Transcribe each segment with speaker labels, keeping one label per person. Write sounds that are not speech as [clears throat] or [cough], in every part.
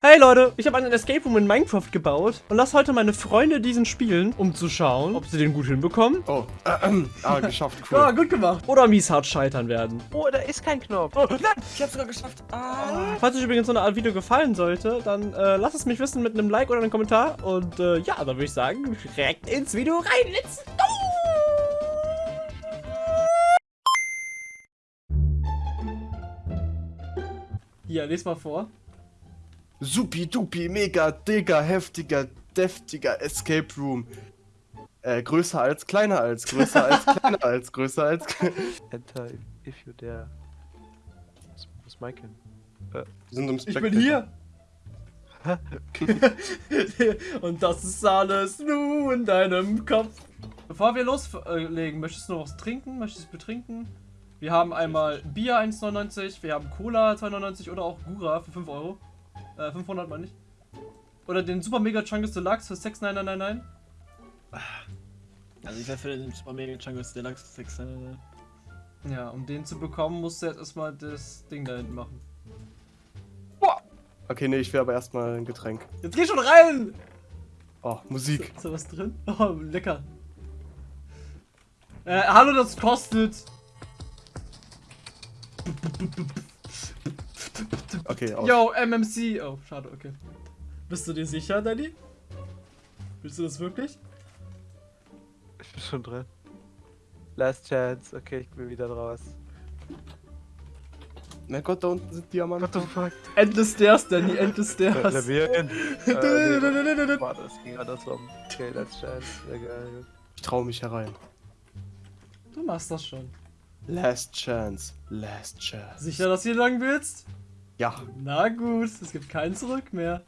Speaker 1: Hey Leute, ich habe einen Escape Room in Minecraft gebaut und lass heute meine Freunde diesen spielen, um zu schauen, ob sie den gut hinbekommen.
Speaker 2: Oh, äh, äh, ah, geschafft, cool. [laughs]
Speaker 1: Ja, gut gemacht. Oder mies hart scheitern werden.
Speaker 3: Oh, da ist kein Knopf.
Speaker 2: Oh, nein, ich hab's sogar geschafft. Ah.
Speaker 1: Falls euch übrigens so eine Art Video gefallen sollte, dann äh, lasst es mich wissen mit einem Like oder einem Kommentar. Und äh, ja, dann würde ich sagen, direkt ins Video rein. Let's go! Hier, les mal vor.
Speaker 2: Supi, dupi, mega, digger, heftiger, deftiger Escape Room. Äh, größer als, kleiner als, größer als, [laughs] kleiner als, größer als.
Speaker 3: Enter if you dare. Was, was Michael?
Speaker 2: Wir sind im
Speaker 1: Ich bin hier. [laughs] Und das ist alles nur in deinem Kopf. Bevor wir loslegen, möchtest du noch was trinken? Möchtest du betrinken? Wir haben einmal Bier 1,99, wir haben Cola 2,99 oder auch Gura für 5 Euro. Äh, 500 meine ich. Oder den Super Mega Chungus Deluxe für 6,9999.
Speaker 4: Also ich wäre für den Super Mega Chungus Deluxe 6. Äh,
Speaker 1: Ja, um den zu bekommen, musst du jetzt erstmal das Ding da hinten machen.
Speaker 2: Okay, nee, ich will aber erstmal ein Getränk.
Speaker 1: Jetzt geh schon rein!
Speaker 2: Oh, Musik.
Speaker 1: Ist da was drin? [laughs] Oh, lecker. Äh, hallo, das kostet.
Speaker 2: Okay, aus.
Speaker 1: Yo, MMC. Oh, schade, okay. Bist du dir sicher, Danny? Willst du das wirklich?
Speaker 3: Ich bin schon drin. Last Chance. Okay, ich bin wieder raus.
Speaker 2: Mein Gott, da unten sind Diamanten.
Speaker 3: What the fuck?
Speaker 1: Endless Stairs, Danny, Endless Stairs.
Speaker 3: Labyrinth. [laughs] äh, nee, Warte, das ging andersrum. Okay, Last Chance. Sehr geil.
Speaker 2: Ich traue mich herein.
Speaker 1: Du machst das schon.
Speaker 2: Last chance. Last chance.
Speaker 1: Sicher, dass du hier lang willst?
Speaker 2: Ja.
Speaker 1: Na gut, es gibt kein Zurück mehr.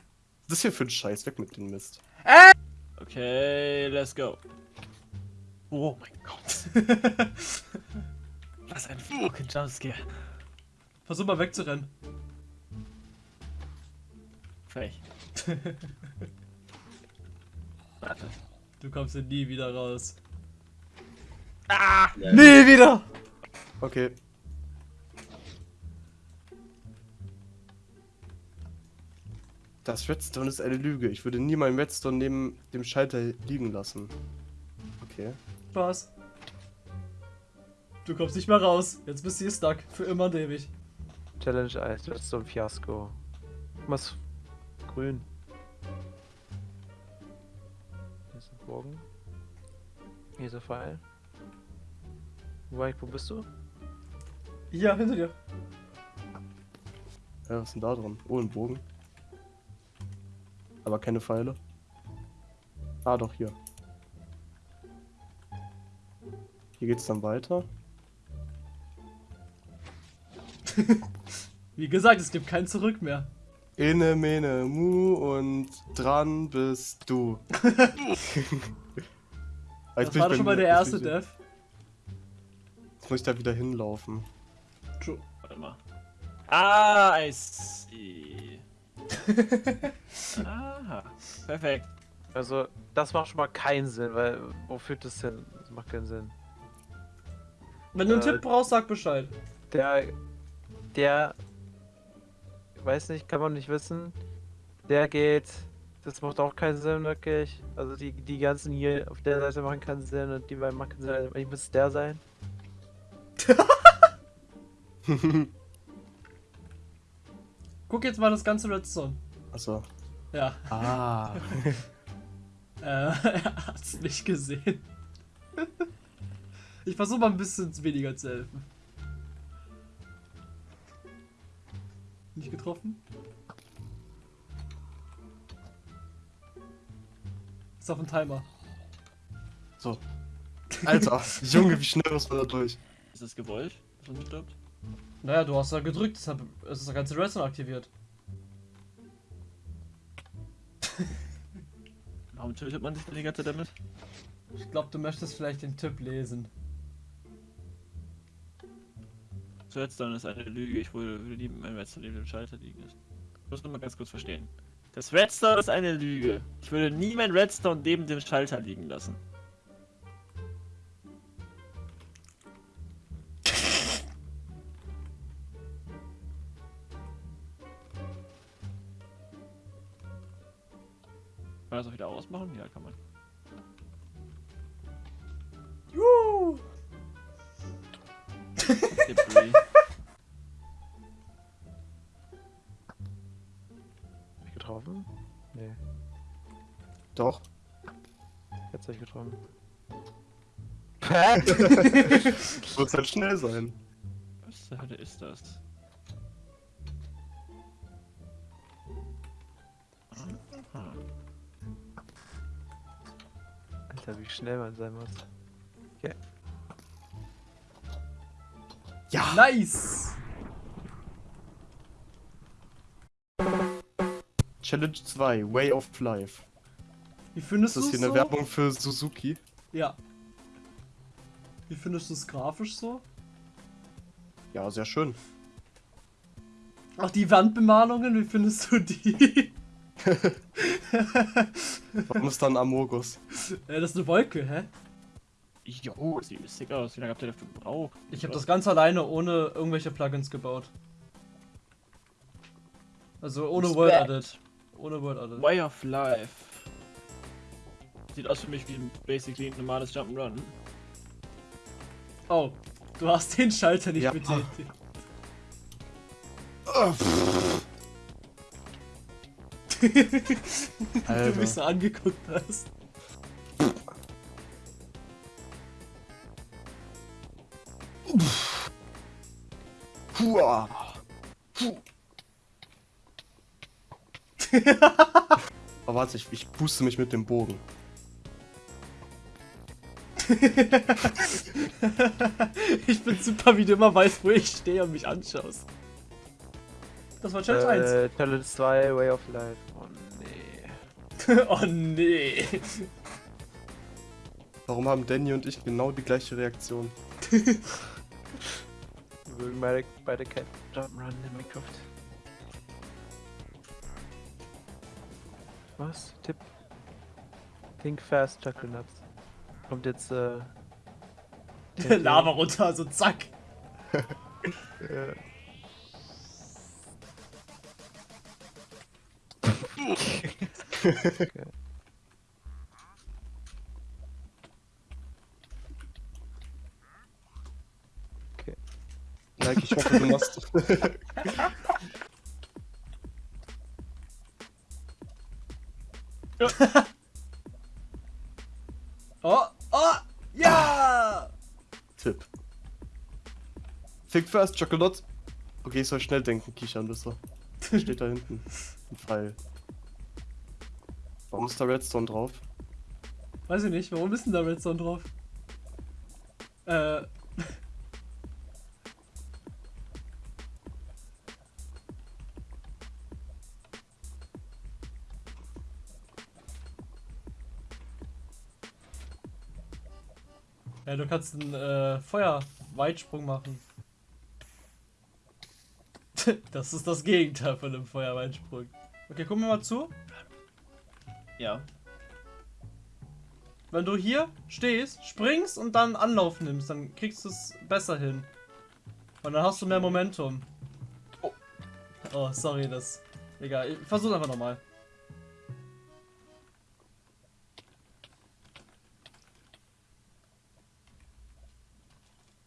Speaker 2: Was ist hier für ein Scheiß? Weg mit dem Mist.
Speaker 4: Okay, let's go. Oh mein Gott. [laughs] Was ein fucking Jumpscare.
Speaker 1: Versuch mal wegzurennen.
Speaker 4: Frech. [laughs] Warte.
Speaker 1: Du kommst hier nie wieder raus.
Speaker 4: Ah!
Speaker 1: Nie wieder!
Speaker 2: Okay. Das Redstone ist eine Lüge. Ich würde nie meinen Redstone neben dem Schalter liegen lassen. Okay.
Speaker 1: Spaß. Du kommst nicht mehr raus. Jetzt bist du hier stuck. Für immer und ewig.
Speaker 3: Challenge 1. Das ist so ein Fiasko. Was? Grün. Hier ist ein Bogen. Hier ist ein Pfeil. Mike, wo bist du?
Speaker 1: Hier, hinter dir.
Speaker 2: Ja, was ist denn da drin? Oh, ein Bogen. Aber keine Pfeile. Ah, doch, hier. Hier geht's dann weiter. [laughs]
Speaker 1: Wie gesagt, es gibt kein Zurück mehr.
Speaker 2: Inne, mene, mu und dran bist du. [laughs] [laughs] Ah,
Speaker 1: Das war doch schon mal der erste
Speaker 2: ich-
Speaker 1: Death.
Speaker 2: Jetzt muss ich da wieder hinlaufen.
Speaker 1: True.
Speaker 4: Warte mal. Ah, I see. [laughs] Aha. Perfekt.
Speaker 3: Also, das macht schon mal keinen Sinn, weil wo führt das hin? Das macht keinen Sinn.
Speaker 1: Wenn du einen
Speaker 3: Äh,
Speaker 1: Tipp brauchst, sag Bescheid.
Speaker 3: Der, der, weiß nicht, kann man nicht wissen. Der geht, das macht auch keinen Sinn wirklich. Also die, die ganzen hier auf der Seite machen keinen Sinn und die beiden machen keinen Sinn. Eigentlich muss der sein. [laughs] [laughs]
Speaker 1: Guck jetzt mal das ganze Redstone.
Speaker 2: Achso.
Speaker 1: Ja,
Speaker 2: Ah. [laughs]
Speaker 1: äh, [laughs] er hat's nicht gesehen. Ich versuche mal ein bisschen weniger zu helfen. Nicht getroffen? Ist auf dem Timer.
Speaker 2: So. Alter, [laughs] Junge, wie schnell muss man da durch?
Speaker 4: Ist das gewollt, dass man stirbt?
Speaker 1: Naja, du hast da gedrückt, deshalb ist das ganze Redstone aktiviert. [laughs]
Speaker 4: Warum tötet man sich denn die ganze Zeit damit?
Speaker 1: Ich glaube, du möchtest vielleicht den Tipp lesen.
Speaker 4: Redstone ist eine Lüge. Ich würde, lieben, mein Redstone neben dem Schalter liegen ist. Ich muss nur mal ganz kurz verstehen. Das Redstone ist eine Lüge. Ich würde nie mein Redstone neben dem Schalter liegen lassen. Das auch wieder ausmachen? Ja, kann man.
Speaker 1: Juhu.
Speaker 3: Hab ich getroffen? Nee,
Speaker 2: Doch.
Speaker 3: jetzt hab ich getroffen.
Speaker 2: Muss [laughs] halt schnell sein.
Speaker 4: Was zur Hölle ist das?
Speaker 3: Alter, wie schnell man sein muss.
Speaker 2: Ja!
Speaker 1: Nice.
Speaker 2: Challenge 2, Way of Life.
Speaker 1: Wie findest
Speaker 2: Ist
Speaker 1: du
Speaker 2: das
Speaker 1: es
Speaker 2: hier
Speaker 1: so?
Speaker 2: eine Werbung für Suzuki?
Speaker 1: Ja. Wie findest du es grafisch so?
Speaker 2: Ja, sehr schön.
Speaker 1: Auch die Wandbemalungen, wie findest du die? [laughs] [laughs]
Speaker 2: Warum ist da ein Amogus?
Speaker 1: äh, das ist eine Wolke, hä?
Speaker 4: Jo, sieht sick aus. Wie lange habt ihr dafür gebraucht?
Speaker 1: Ich habe das ganz alleine ohne irgendwelche Plugins gebaut. Also ohne Word
Speaker 4: Respekt.
Speaker 1: Edit. Ohne Word Edit.
Speaker 4: Way of Life. Sieht aus für mich wie ein basically ein normales Jump'n'Run.
Speaker 1: Oh, du hast den Schalter nicht
Speaker 2: Ja.
Speaker 1: betätigt.
Speaker 2: Ah, pff,
Speaker 1: du
Speaker 2: Alter.
Speaker 1: mich so angeguckt hast.
Speaker 2: Hua. [laughs] Aber warte, ich, ich puste mich mit dem Bogen. [laughs]
Speaker 1: ich bin super, wie du immer weißt, wo ich stehe und mich anschaust. Das war Challenge
Speaker 3: Äh, Challenge 2, Way of Life. Oh nee.
Speaker 1: 1. [laughs] oh nee.
Speaker 2: Warum haben Danny und ich genau die gleiche Reaktion? [laughs]
Speaker 3: Wir mögen beide, beide kein Jump'n'Run in Minecraft. Was? Tipp? Think fast, Chocolate Nuts. Kommt jetzt, äh... [laughs]
Speaker 1: Lava runter, so zack.
Speaker 3: Äh,
Speaker 2: Like, ich hoffe, du machst. [laughs]
Speaker 1: Oh, oh, ja!
Speaker 2: Tipp. Think fast, Chocolate. Okay, ich soll schnell denken, Kishan, du. Steht da hinten. Ein Pfeil. Ist da Redstone drauf?
Speaker 1: Weiß ich nicht, warum ist denn da Redstone drauf? Äh. Ja, du kannst einen äh, Feuerweitsprung machen. [laughs] das ist das Gegenteil von einem Feuerweitsprung. Okay, gucken wir mal zu.
Speaker 4: Ja.
Speaker 1: Wenn du hier stehst, springst und dann Anlauf nimmst, dann kriegst du es besser hin. Und dann hast du mehr Momentum.
Speaker 4: Oh.
Speaker 1: Oh, sorry, das. Egal, ich versuch's einfach nochmal.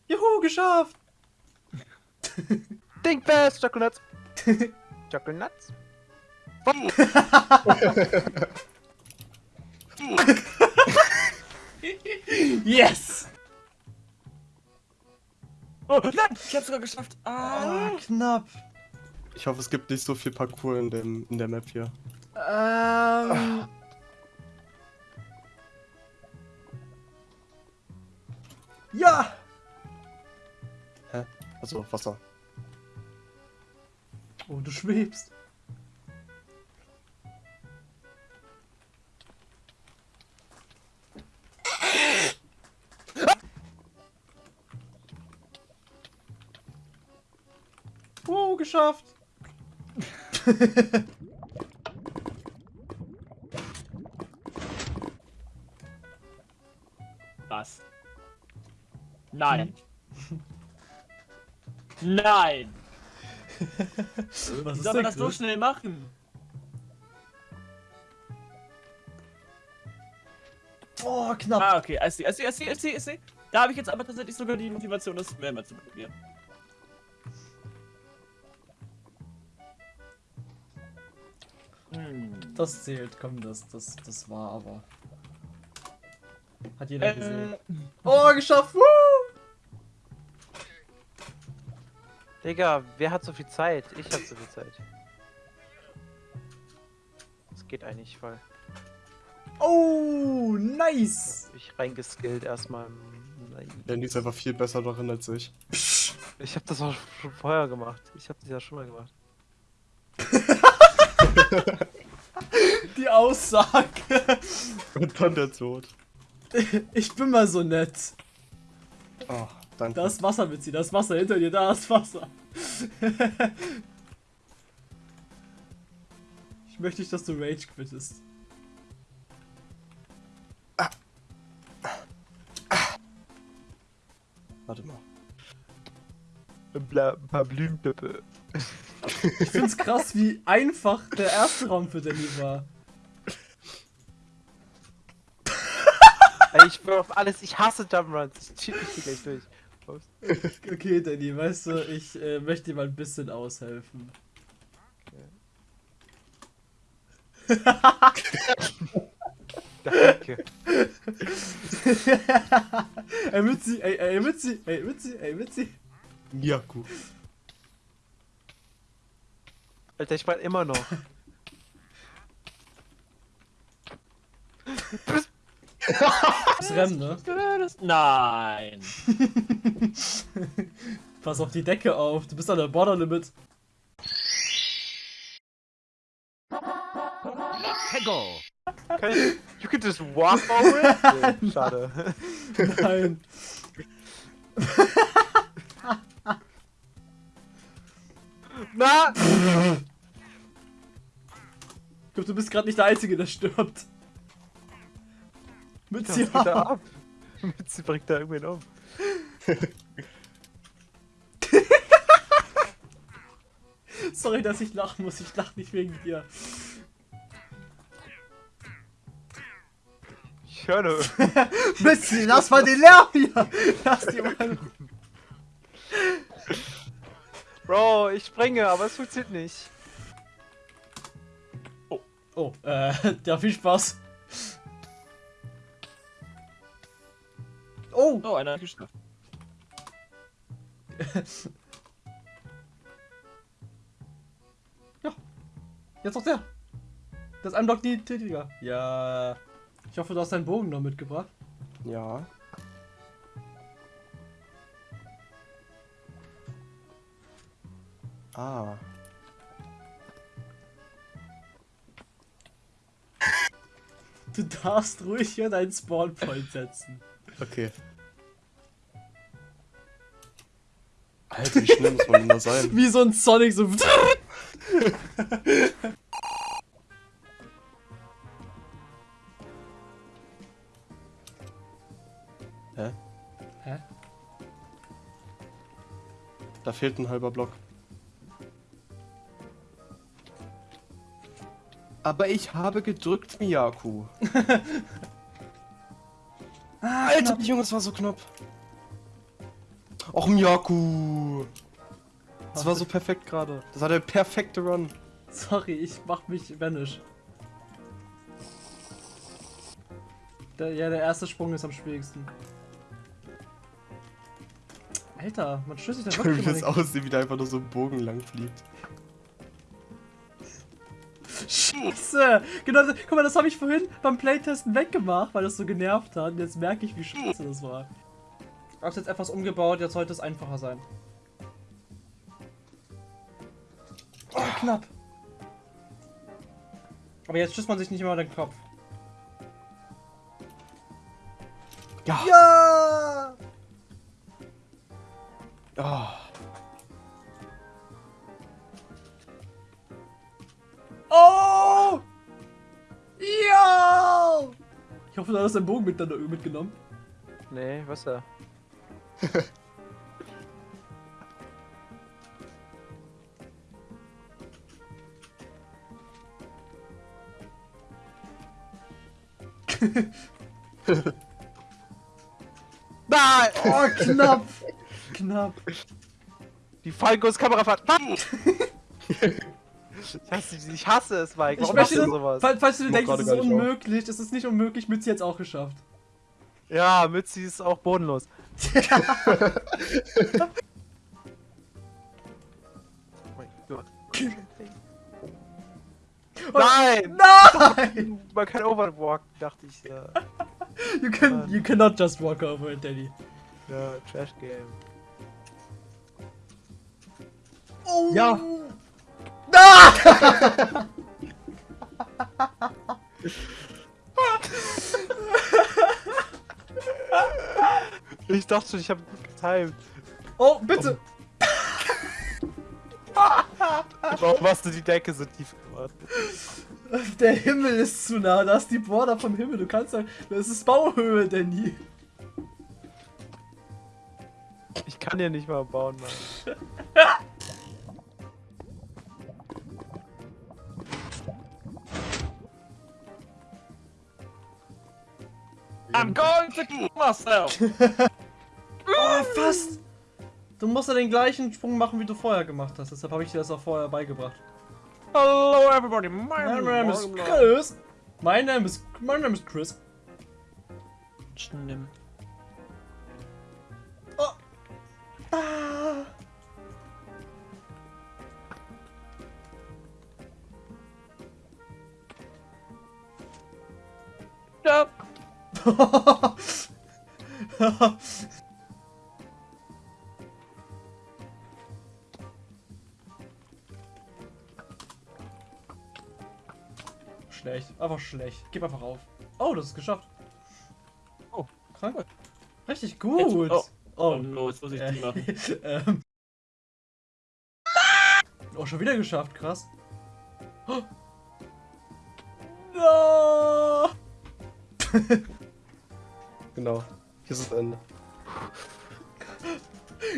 Speaker 1: Juhu, geschafft!
Speaker 3: Think fast, Chocolate Nuts! [laughs] Chocolate Nuts? [laughs] [laughs]
Speaker 1: Yes!
Speaker 4: Oh, nein! Ich hab's sogar geschafft! Ah!
Speaker 1: Ah, knapp.
Speaker 2: Ich hoffe, es gibt nicht so viel Parcours in, dem, in der Map hier.
Speaker 1: Ähm. Ja!
Speaker 2: Also, Wasser.
Speaker 1: Oh, du schwebst. Oh, geschafft. [laughs]
Speaker 4: Was? Nein! Nein!
Speaker 1: Was
Speaker 4: Wie soll man das so schnell machen?
Speaker 1: Oh, knapp.
Speaker 4: Ah, okay, I see, I see, I see, I see, I see. Da habe ich jetzt aber tatsächlich sogar die Motivation, das mehrmals zu probieren.
Speaker 1: Das zählt, komm, das, das, das war aber. Hat jeder gesehen.
Speaker 4: Äh,
Speaker 1: Oh, geschafft! Woo!
Speaker 3: Digga, wer hat so viel Zeit? Ich hab so viel Zeit. Das geht eigentlich voll.
Speaker 1: Oh, nice!
Speaker 3: Ich reingeskillt erstmal. Nein.
Speaker 2: Danny ist einfach viel besser darin als ich.
Speaker 3: Ich hab das auch schon vorher gemacht. Ich hab das ja schon mal gemacht. [laughs]
Speaker 1: Die Aussage.
Speaker 2: Und dann der Tod.
Speaker 1: Ich bin mal so nett.
Speaker 2: Oh, danke.
Speaker 1: Da ist Wasser, Mitzi, da ist Wasser hinter dir, da ist Wasser. [laughs] ich möchte nicht, dass du Rage quittest.
Speaker 2: Warte mal.
Speaker 3: Bla, ein paar Blümpippe.
Speaker 1: Ich find's krass, wie einfach der erste Raum für Danny war.
Speaker 3: Ey, ich bin auf alles. Ich hasse Jumpruns. Ich cheat mich gleich durch.
Speaker 1: Okay, Danny, weißt du, ich äh, möchte dir mal ein bisschen aushelfen.
Speaker 3: Danke.
Speaker 1: ey, Mitzi, ey, ey, Mitzi, ey, Mitzi, ey, Mitzi.
Speaker 2: Miyaku.
Speaker 3: Alter, ich war immer noch.
Speaker 1: Das Rennen, ne?
Speaker 4: Nein.
Speaker 1: Pass auf die Decke auf, du bist an der Border Limit.
Speaker 3: Kann ich, you can just walk over it? [laughs] Nee, schade.
Speaker 1: Nein.
Speaker 3: Na! [laughs]
Speaker 1: Ich glaube, du bist gerade nicht der Einzige, der stirbt.
Speaker 3: Geht da ab? Mitzi bringt da irgendwen um. [laughs]
Speaker 1: Sorry, dass ich lachen muss. Ich lach nicht wegen dir.
Speaker 3: Ich höre nur. [laughs]
Speaker 1: Mitzi, lass mal den Lärm hier. Lass die mal. [laughs]
Speaker 3: Bro, ich springe, aber es funktioniert nicht.
Speaker 1: Oh, äh, [laughs] ja, viel Spaß. Oh,
Speaker 4: Oh, einer hat geschafft. [laughs]
Speaker 1: jetzt noch der. Das ist ein Block die Tätiger. Ja. Ich hoffe, du hast deinen Bogen noch mitgebracht.
Speaker 2: Ja. Ah.
Speaker 1: Du darfst ruhig hier deinen Spawnpoint setzen.
Speaker 2: Okay. Alter, wie schnell muss man denn da sein? [laughs]
Speaker 1: Wie so ein Sonic, so.
Speaker 2: Hä?
Speaker 1: Hä?
Speaker 2: Da fehlt ein halber Block. Aber ich habe gedrückt, Miyaku. [laughs] Alter, Junge, das war so knapp. Och, Miyaku. Das war so perfekt gerade. Das war der perfekte Run.
Speaker 1: Sorry, ich mach mich vanish. Der, ja, der erste Sprung ist am schwierigsten. Alter, man sich da
Speaker 2: Wie
Speaker 1: wirklich
Speaker 2: das
Speaker 1: immer
Speaker 2: aussieht, wie der einfach nur so einen Bogen lang fliegt.
Speaker 1: Scheiße! Genau, guck mal, das habe ich vorhin beim Playtesten weggemacht, weil das so genervt hat. Und jetzt merke ich, wie scheiße das war. Ich hab's jetzt etwas umgebaut, jetzt sollte es einfacher sein. Oh, knapp. Aber jetzt stößt man sich nicht immer den Kopf.
Speaker 2: Ja.
Speaker 1: Ja! Oh! Hoffe, du hast deinen Bogen mit, mitgenommen.
Speaker 3: Nee, was da? [laughs] Nein!
Speaker 1: Oh, knapp. knapp.
Speaker 3: Die Fallgusskamera Nein! [laughs] ich, hasse, ich hasse es, Mike.
Speaker 1: Ich
Speaker 3: Warum machst
Speaker 1: möchte,
Speaker 3: du sowas?
Speaker 1: falls, falls du denkst, es ist unmöglich, es ist nicht unmöglich, Mützi jetzt auch geschafft.
Speaker 3: Ja, Mützi ist auch bodenlos. Oh mein Gott. Nein!
Speaker 1: Nein!
Speaker 3: Man kann overwalken, dachte ich. Ja,
Speaker 1: You, can, you cannot just walk over it, Daddy.
Speaker 3: ja Trash Game.
Speaker 1: Oh.
Speaker 2: Ja.
Speaker 1: Ah!
Speaker 3: Ich dachte schon, ich habe getimed.
Speaker 1: Oh, bitte!
Speaker 3: Warum hast du die Decke so tief gemacht?
Speaker 1: Der Himmel ist zu nah, da ist die Border vom Himmel. Du kannst sagen, das ist Bauhöhe, Danny.
Speaker 3: Ich kann hier nicht mal bauen, Mann. [laughs]
Speaker 4: Kill myself! [laughs]
Speaker 1: Oh, fast! Du musst ja den gleichen Sprung machen, wie du vorher gemacht hast. Deshalb habe ich dir das auch vorher beigebracht.
Speaker 4: Hello everybody, my
Speaker 1: My name is Chris. My name is, my name is Chris.
Speaker 4: Schnimm.
Speaker 1: Ah.
Speaker 4: Ja. [laughs]
Speaker 1: schlecht, einfach schlecht. Gib einfach auf. Oh, das ist geschafft.
Speaker 4: Oh,
Speaker 1: krank. Richtig gut.
Speaker 4: Jetzt- oh.
Speaker 1: Oh,
Speaker 4: Oh no, jetzt muss ich die machen. [laughs]
Speaker 1: ähm. Oh, schon wieder geschafft, krass. Oh. [gasps] No! [laughs]
Speaker 2: Genau. Hier ist das Ende.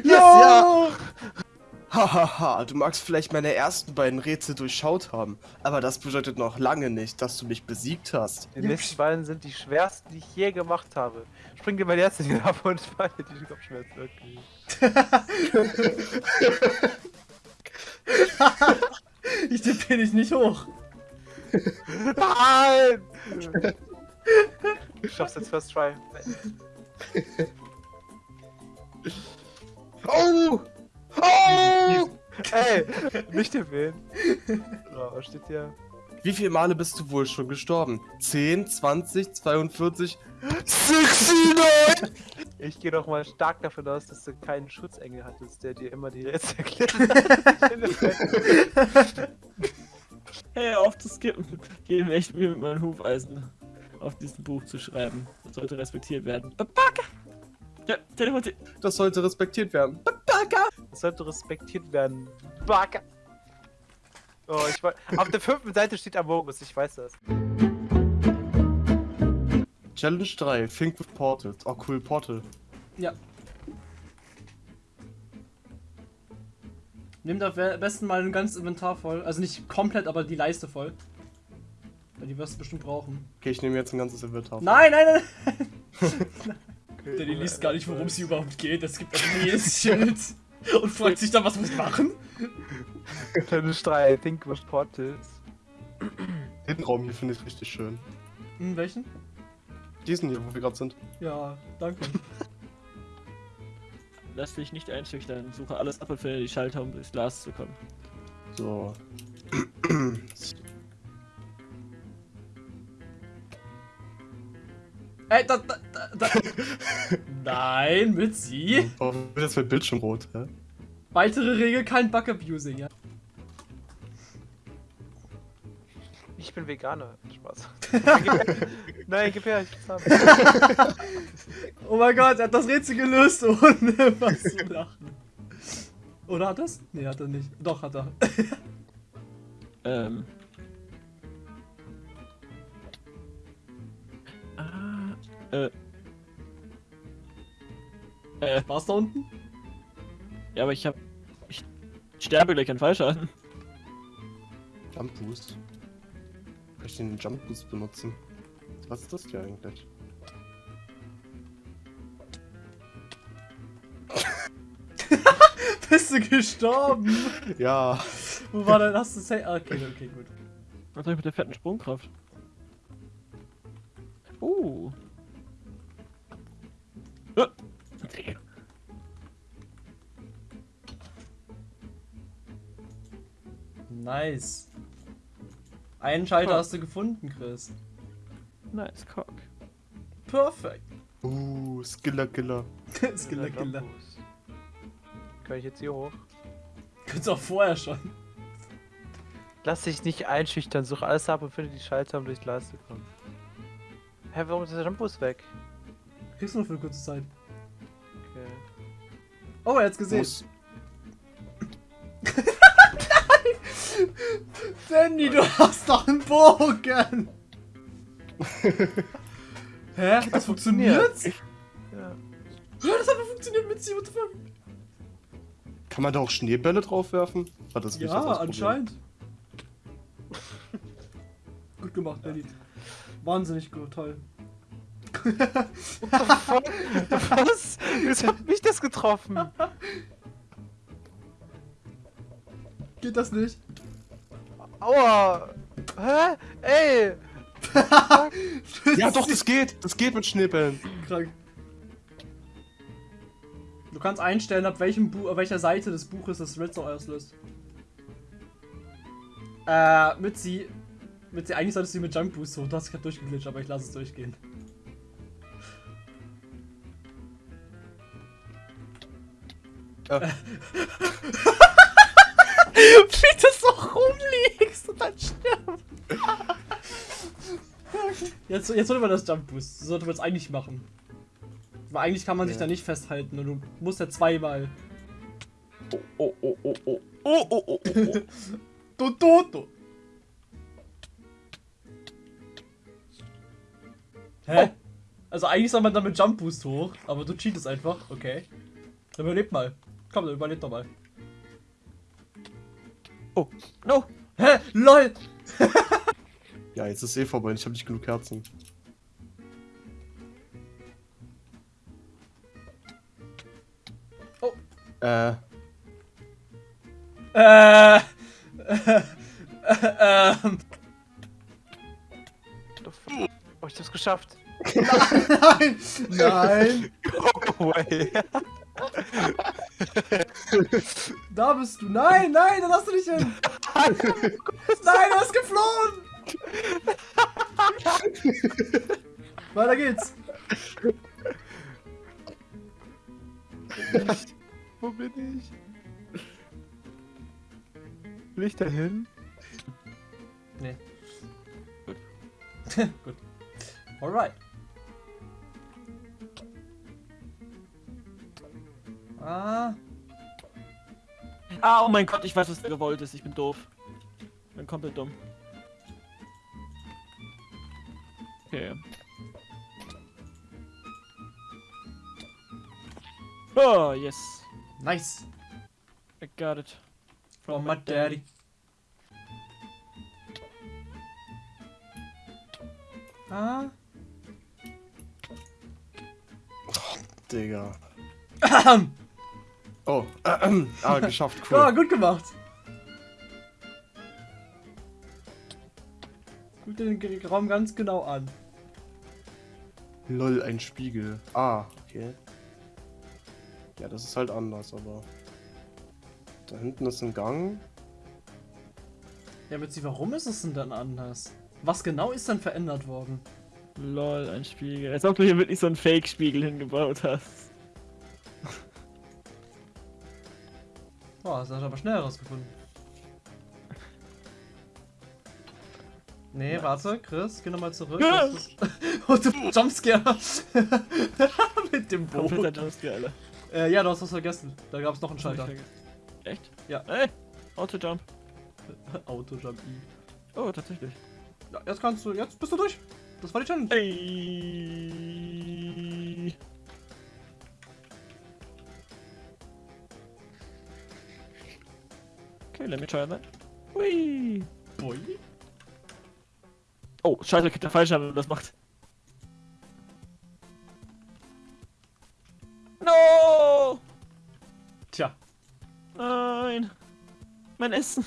Speaker 1: Yes,
Speaker 2: ja! Hahaha, du magst vielleicht meine ersten beiden Rätsel durchschaut haben, aber das bedeutet noch lange nicht, dass du mich besiegt hast.
Speaker 3: Die nächsten beiden sind die schwersten, die ich je gemacht habe. Spring dir mein in den ab und [laughs] falle die Kopfschmerzen wirklich. [laughs]
Speaker 1: Ich tippe dich nicht hoch.
Speaker 3: Nein! [laughs] Du schaffst jetzt First Try. [laughs]
Speaker 2: Oh! Oh!
Speaker 3: Ey, nicht erwähnen. So, was steht hier?
Speaker 2: Wie viele Male bist du wohl schon gestorben? 10, 20, 42, 69!
Speaker 3: Ich gehe doch mal stark davon aus, dass du keinen Schutzengel hattest, der dir immer die Rätsel erklärt.
Speaker 4: Hey, auf zu skippen. Gehen echt mir mit meinem Hufeisen auf diesem Buch zu schreiben. Das sollte respektiert werden. Babaka! Ja, teleportiert.
Speaker 2: Das sollte respektiert werden.
Speaker 3: Das sollte respektiert werden. Backe! Oh, ich weiß. Auf der fünften Seite steht Amogus, ich weiß das.
Speaker 2: Challenge 3, Think with Portals. Oh cool, Portal.
Speaker 1: Ja. Nimm da am besten mal ein ganzes Inventar voll. Also nicht komplett, aber die Leiste voll. Weil die wirst du bestimmt brauchen.
Speaker 2: Okay, ich nehme jetzt ein ganzes Inventar.
Speaker 1: Nein, nein, nein! [laughs] Der die liest gar nicht, worum es hier überhaupt geht. Es gibt einfach nur jedes Schild. Und fragt sich dann, was muss ich machen?
Speaker 3: Challenge 3, Think with Portals.
Speaker 2: Den Raum hier finde ich richtig schön.
Speaker 1: Hm, welchen?
Speaker 2: Diesen hier, wo wir gerade sind.
Speaker 1: Ja, danke.
Speaker 4: Lass dich nicht einschüchtern. Suche alles ab und finde die Schalter, um durchs Glas zu kommen.
Speaker 2: So.
Speaker 1: Ey, da, da, da, da. [laughs] Nein, mit sie.
Speaker 2: Warum wird jetzt mein Bildschirm rot? Hä?
Speaker 1: Weitere Regel, kein Bug-Abusing, ja.
Speaker 3: Ich bin Veganer. Spaß. [laughs] Nein, gib her, ich will's haben. [laughs]
Speaker 1: Oh mein Gott, er hat das Rätsel gelöst, ohne was zu lachen. Oder hat das? Nee, hat er nicht. Doch, hat er.
Speaker 4: Ähm. Äh. Äh,
Speaker 1: war's da unten?
Speaker 4: Ja, aber ich hab. Ich sterbe gleich an Fallschaden.
Speaker 2: Jump Boost. Kann ich den Jump Boost benutzen? Was ist das hier eigentlich? [laughs]
Speaker 1: Bist du gestorben?
Speaker 2: ja.
Speaker 1: Wo war denn das? Ah, okay, okay, gut.
Speaker 4: Was soll ich mit der fetten Sprungkraft? Oh. Uh.
Speaker 1: Nice. Einen Schalter
Speaker 4: Ja.
Speaker 1: hast du gefunden, Chris.
Speaker 4: Nice cock.
Speaker 1: Perfekt.
Speaker 2: Uh, Skiller Killer. [laughs]
Speaker 1: Skiller, Killer.
Speaker 3: Kann ich jetzt hier hoch?
Speaker 1: Könntest auch vorher schon.
Speaker 3: Lass dich nicht einschüchtern, such alles ab und finde die Schalter, um durch die Leiste zu kommen. Hä, warum ist der Jumpboost weg?
Speaker 1: Kriegst du nur für eine kurze Zeit.
Speaker 3: Okay.
Speaker 1: Oh, er hat's gesehen.
Speaker 2: Muss, [laughs]
Speaker 1: Danny, du hast doch einen Bogen! [laughs] Hä? Das funktioniert?
Speaker 3: Ja.
Speaker 1: Ja, das hat funktioniert mit sie, what the fuck?
Speaker 2: kann man da auch Schneebälle draufwerfen? War das das
Speaker 1: Ja,
Speaker 2: Problem?
Speaker 1: anscheinend. [laughs] gut gemacht, Danny. Wahnsinnig gut, toll.
Speaker 3: Was? Wieso hat mich das getroffen?
Speaker 1: Geht das nicht?
Speaker 3: Aua! Hä? Ey! [laughs]
Speaker 2: Ja, doch, das geht. Das geht mit Schneebällen.
Speaker 1: Krank. Du kannst einstellen, ab welchem Bu auf welcher Seite des Buches das Redstone auslöst. Äh, mit sie. Mit sie, eigentlich solltest du sie mit Jump Boost hoch. Du hast gerade durchgeglitscht, aber ich lasse es durchgehen.
Speaker 2: Äh. [laughs]
Speaker 1: Wie du so rumliegst und dann stirbst. Jetzt, jetzt sollte man das Jump Boost. So sollte man es eigentlich machen. Weil eigentlich kann man sich
Speaker 2: Ja.
Speaker 1: da nicht festhalten und du musst ja zweimal.
Speaker 4: Oh, oh, oh, oh. Oh, oh, oh, oh, oh.
Speaker 1: Do, do, do. Hä? Also eigentlich soll man dann mit Jump Boost hoch, aber du cheatest einfach. Okay. Dann überlebt mal. Komm, dann überlebt doch mal.
Speaker 4: oh. No.
Speaker 1: Hä? LOL! [laughs]
Speaker 2: Ja, jetzt ist eh vorbei. Ich habe nicht genug Herzen.
Speaker 1: Oh.
Speaker 2: Äh,
Speaker 1: Äh. [laughs] ähm.
Speaker 3: Oh, ich hab's geschafft. [laughs]
Speaker 1: Nein! Nein!
Speaker 3: Go away. [laughs]
Speaker 1: Da bist du! Nein, nein, da lass du nicht hin! [laughs] Nein, er ist geflohen! Weiter geht's!
Speaker 3: Wo bin ich? Will ich da hin?
Speaker 1: Nee. Gut. [laughs] Gut. Alright. Ah.
Speaker 4: Ah, oh mein Gott, ich weiß, was gewollt ist. Ich bin doof. Ich bin komplett dumm. Okay. Oh, yes.
Speaker 1: Nice.
Speaker 4: I got it.
Speaker 1: From my daddy. Ah.
Speaker 2: Digga. [clears throat] [clears throat] Oh, ähm, [clears throat] ah, geschafft,
Speaker 1: Ja,
Speaker 2: cool.
Speaker 1: gut gemacht. Guck dir den Raum ganz genau an.
Speaker 2: Lol, ein Spiegel. Ah, okay. Ja, das ist halt anders, aber... Da hinten ist ein Gang.
Speaker 1: Ja, Mitzi, warum ist es denn dann anders? Was genau ist dann verändert worden?
Speaker 4: Lol, ein Spiegel. Als ob du hier wirklich so einen Fake-Spiegel hingebaut hast.
Speaker 1: Boah, das hast du aber schnell herausgefunden. Nee, warte, Chris, geh nochmal zurück. Ist- [laughs] Und du Jumpscare. [laughs] Mit dem
Speaker 4: Kompletter
Speaker 1: Boot.
Speaker 4: Jumpscare, Alter.
Speaker 1: Äh, ja, du hast was vergessen. Da gab es noch einen Schalter.
Speaker 4: Echt?
Speaker 1: Ja.
Speaker 4: Ey, Auto-Jump. [laughs]
Speaker 1: Auto-Jump I.
Speaker 4: Oh, tatsächlich.
Speaker 1: Ja, jetzt kannst du, jetzt bist du durch. Das war die Challenge.
Speaker 4: Ey. Okay, let me try that. Hui.
Speaker 1: Boy.
Speaker 4: Oh, scheiße, ich hab den falschen Hand, das macht. No!
Speaker 1: Tja,
Speaker 4: Ah. vergessen.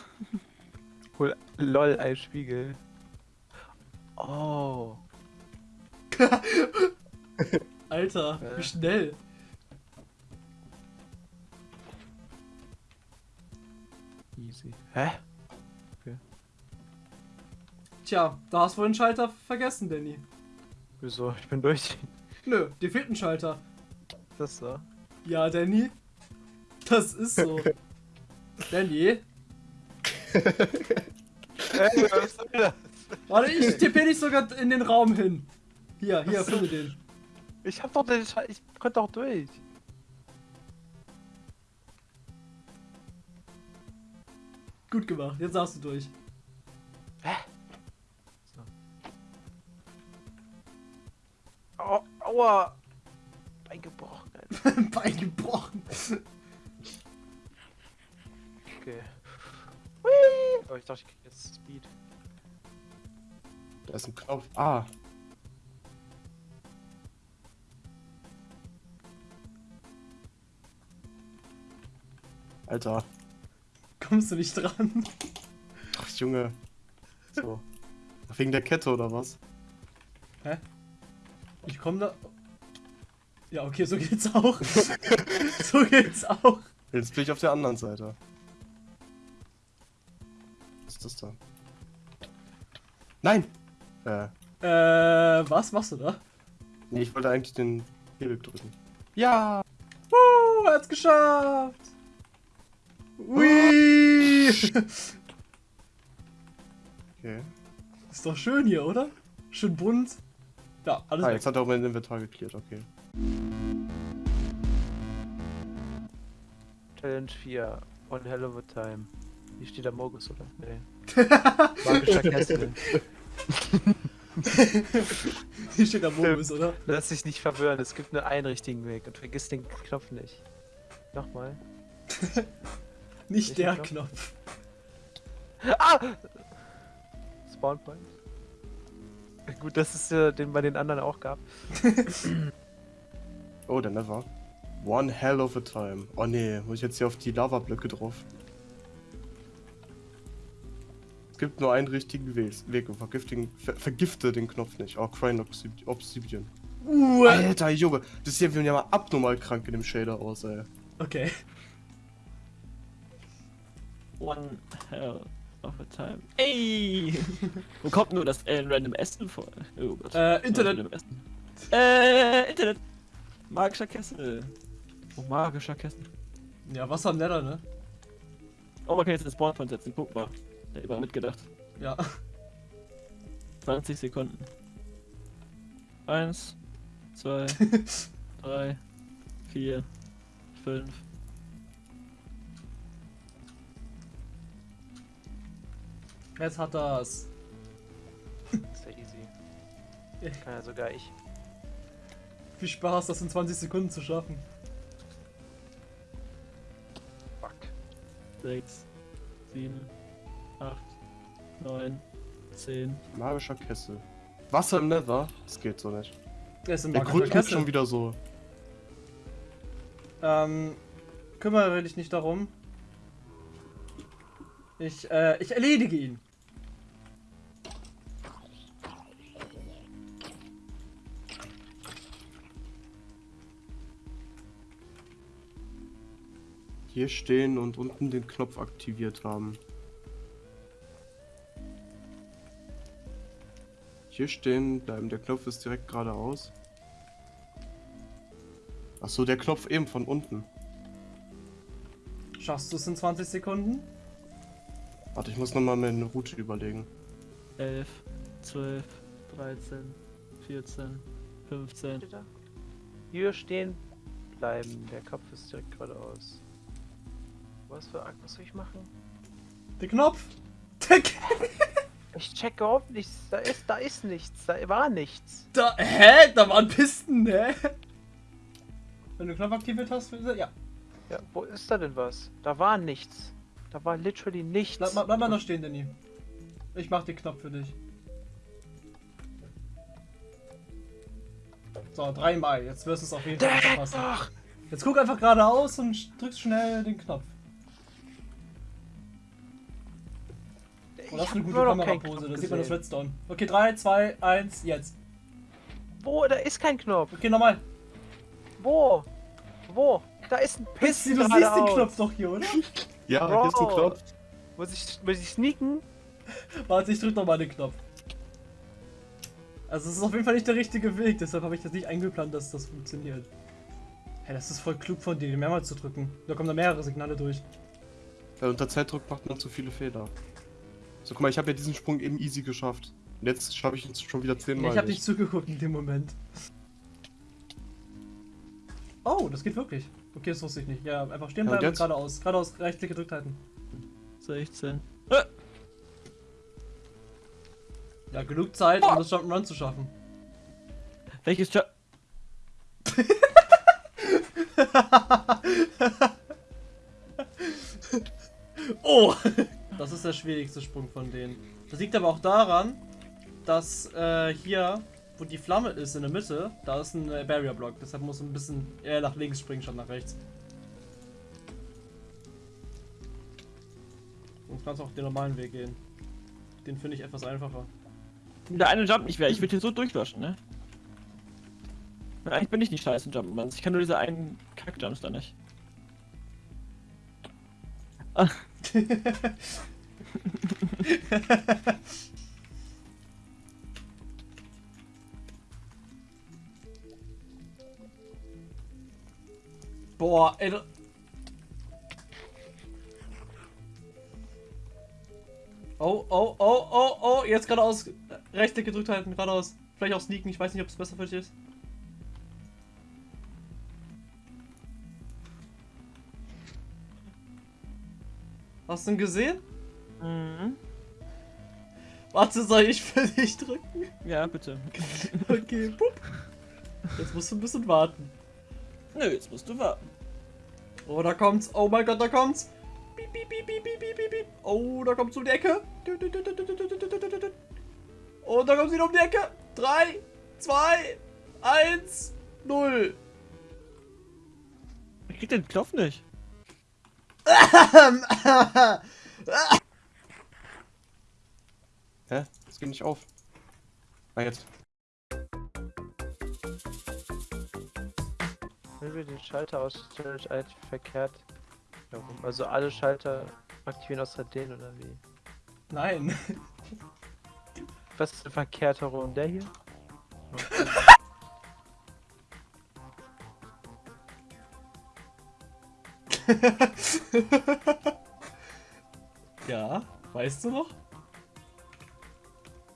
Speaker 3: Hol lol, ein Spiegel. Oh. [laughs]
Speaker 1: Alter, wie schnell.
Speaker 3: Easy. Hä?
Speaker 1: Tja, da hast du wohl den Schalter vergessen, Danny.
Speaker 3: Wieso? Ich bin durch.
Speaker 1: Nö, dir fehlt ein Schalter.
Speaker 3: Das so.
Speaker 1: Ja, Danny. Das ist so. [laughs] Danny.
Speaker 3: Ey, was soll das?
Speaker 1: Warte, ich tippe dich sogar in den Raum hin. Hier, hier, finde den.
Speaker 3: Ich hab doch den Schei Ich konnte doch durch.
Speaker 1: Gut gemacht, jetzt hast du durch.
Speaker 3: Au, aua. Bein gebrochen, Alter. [laughs]
Speaker 1: Bein gebrochen.
Speaker 3: Okay. Hui. Oh, ich dachte, ich krieg jetzt Speed.
Speaker 2: Da ist ein Knopf. Ah. Alter.
Speaker 1: Kommst du nicht dran?
Speaker 2: Ach, Junge. So. Wegen der Kette oder was?
Speaker 1: Ich komm da. Ja, okay, so geht's auch. [laughs] so geht's auch.
Speaker 2: Jetzt bin ich auf der anderen Seite. Was ist das da? Nein! Äh,
Speaker 1: Äh, was machst du da?
Speaker 2: nee, ich wollte eigentlich den Hebel drücken. Ja!
Speaker 1: Er hat's geschafft. Ui. [laughs]
Speaker 2: Okay.
Speaker 1: Ist doch schön hier, oder? Schön bunt. Ja, alles
Speaker 2: Ah,
Speaker 1: weg.
Speaker 2: jetzt hat er auch mein Inventar geklärt, okay.
Speaker 3: Challenge 4. One hell of a time. Hier steht der Mogus, oder? Nee. [laughs] Magischer Kessel. [laughs]
Speaker 1: Hier steht der Momus, oder?
Speaker 3: Lass dich nicht verwirren, es gibt nur einen richtigen Weg und vergiss den Knopf nicht. Nochmal.
Speaker 1: Nicht
Speaker 3: Welchen
Speaker 1: der
Speaker 3: Knopf?
Speaker 1: Knopf.
Speaker 3: Ah! Spawn Point. Gut, das ist äh, den bei den anderen auch gab. [laughs]
Speaker 2: Oh, der Never. One hell of a time. Oh nee, muss ich jetzt hier auf die Lavablöcke drauf? Es gibt nur einen richtigen Weg. Und vergiftigen, ver vergifte den Knopf nicht. Oh, Crying Obsidian.
Speaker 1: Uh,
Speaker 2: Alter, Junge, das sieht ja mal abnormal krank in dem Shader aus, ey.
Speaker 1: okay.
Speaker 4: One hell of a time. Ey! [laughs] Wo kommt nur das äh, random Essen vor? Oh Gott.
Speaker 1: Äh, Internet.
Speaker 4: Random Essen. Äh, Internet. Magischer Kessel. Oh, magischer Kessel.
Speaker 1: Ja, Wasser im Nether, ne?
Speaker 4: Oh, man kann jetzt den Spawnpoint setzen. Guck mal. Der hat immer mitgedacht.
Speaker 1: Ja. [laughs]
Speaker 4: 20 Sekunden. Eins, zwei, [laughs] drei, vier, fünf.
Speaker 1: Jetzt hat er's.
Speaker 3: Ist ja easy. [laughs] Kann ja sogar ich.
Speaker 1: Viel Spaß, das in 20 Sekunden zu schaffen.
Speaker 3: Fuck.
Speaker 4: sechs, sieben, acht, neun, zehn.
Speaker 2: Magischer Kessel. Wasser im Nether? Das geht so nicht.
Speaker 1: Der ist im
Speaker 2: Der Grund
Speaker 1: Kessel.
Speaker 2: schon wieder so.
Speaker 1: Ähm, kümmere dich nicht darum. Ich, äh, ich erledige ihn.
Speaker 2: Hier stehen und unten den Knopf aktiviert haben. Hier stehen bleiben. Der Knopf ist direkt geradeaus. Achso, der Knopf eben von unten.
Speaker 1: Schaffst du es in 20 Sekunden?
Speaker 2: Warte, ich muss nochmal meine Route überlegen.
Speaker 4: 11, 12, 13, 14, 15.
Speaker 3: Steht da? Hier stehen bleiben. Der Kopf ist direkt geradeaus. Was für was soll ich machen?
Speaker 1: Der Knopf! Der K
Speaker 3: Ich check überhaupt nichts. Da ist, da ist nichts. Da war nichts.
Speaker 1: da, hä? Da waren Pisten, hä? Wenn du Knopf aktiviert hast, ja.
Speaker 3: Ja, wo ist da denn was? Da war nichts. Da war literally nichts.
Speaker 1: Bleib, mal- bleib mal da stehen, Danny. Ich mach den Knopf für dich. So, dreimal. Jetzt wirst du es auf jeden Fall verpassen.
Speaker 3: noch!
Speaker 1: Jetzt guck einfach geradeaus und drückst schnell den Knopf. Das ist eine gute Kamerapose, da sieht man das. Redstone. Okay, 3, 2, 1, jetzt.
Speaker 3: Wo? Da ist kein Knopf.
Speaker 1: Okay, nochmal.
Speaker 3: Wo? Wo? Da ist ein
Speaker 1: Pissi du siehst den. Knopf doch hier, oder? [laughs]
Speaker 2: Ja,
Speaker 3: Bro.
Speaker 2: hier ist ein Knopf.
Speaker 3: Muss ich, muss ich sneaken?
Speaker 1: Warte, ich drück nochmal den Knopf. Also es ist auf jeden Fall nicht der richtige Weg, deshalb habe ich das nicht eingeplant, dass das funktioniert. Hey, das ist voll klug von dir, mehrmals zu drücken. Da kommen da mehrere Signale durch.
Speaker 2: Ja, unter Zeitdruck macht man zu viele Fehler. So, guck mal, ich habe ja diesen Sprung eben easy geschafft. Und jetzt schaffe ich ihn schon wieder
Speaker 1: Ja,
Speaker 2: zehnmal.
Speaker 1: ich habe nicht zugeguckt in dem Moment. Oh, das geht wirklich. Okay, das wusste ich nicht. Ja, einfach stehen
Speaker 2: Ja, und
Speaker 1: bleiben und geradeaus. Geradeaus, Rechtsklick gedrückt halten.
Speaker 4: 16.
Speaker 1: Ja, genug Zeit, um das Jump'n'Run zu schaffen.
Speaker 4: Welches Job? [laughs] [laughs]
Speaker 1: Oh! Das ist der schwierigste Sprung von denen. Das liegt aber auch daran, dass äh, hier, wo die Flamme ist in der Mitte, da ist ein äh, Barrier Block. Deshalb muss ein bisschen eher nach links springen, statt nach rechts. Und kannst auch den normalen Weg gehen. Den finde ich etwas einfacher.
Speaker 4: Der eine Jump nicht wäre, ich würde hier so durchlöschen, ne? Eigentlich bin ich nicht scheiße in Jump'n'Runs. Ich kann nur diese einen Kack-Jumps da nicht. Ah, [laughs]
Speaker 1: Boah, ey. Oh, oh, oh, oh, oh, jetzt geradeaus. Rechtsklick gedrückt halten, geradeaus. Vielleicht auch sneaken, ich weiß nicht, ob es besser für dich ist. Hast du ihn gesehen?
Speaker 4: mhm.
Speaker 1: Warte, soll ich für dich drücken?
Speaker 4: Ja, bitte.
Speaker 1: Okay, pup. Jetzt musst du ein bisschen warten.
Speaker 4: Nö, jetzt musst du warten.
Speaker 1: Oh, da kommt's. Oh mein Gott, da kommt's. Piep, piep, piep, piep, piep, piep, piep. Oh, da kommt's um die Ecke. Und da kommt's wieder um die Ecke. 3, 2, 1, 0.
Speaker 4: Ich krieg den Knopf nicht.
Speaker 2: Hä? Das geht nicht auf. Ah, jetzt.
Speaker 3: Wenn wir den Schalter aus Challenge 1 verkehrt herum. Also alle Schalter aktivieren außer den oder wie?
Speaker 1: Nein.
Speaker 3: Was ist denn verkehrt herum? Der hier? [laughs] [laughs]
Speaker 1: Ja, weißt du noch?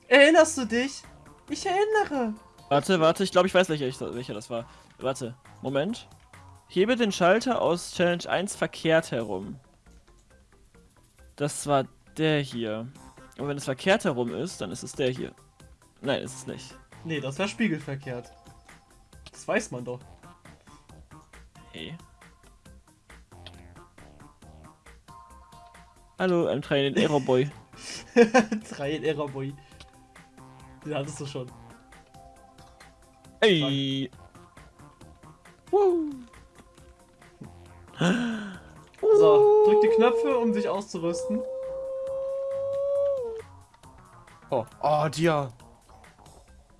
Speaker 1: Erinnerst du dich? Ich erinnere.
Speaker 4: Warte, warte, ich glaube, ich weiß, welcher, welcher das war. Warte, Moment. Hebe den Schalter aus Challenge 1 verkehrt herum. Das war der hier. Und wenn es verkehrt herum ist, dann ist es der hier. Nein, ist es nicht.
Speaker 1: Nee, das war spiegelverkehrt. Das weiß man doch.
Speaker 4: Hey. Hallo, I'm trying Error Boy. [laughs]
Speaker 1: Drei in Error Boy. Den hattest du schon.
Speaker 4: Ey. Woo.
Speaker 1: So, drück die Knöpfe, um dich auszurüsten.
Speaker 2: Oh, oh, Dia.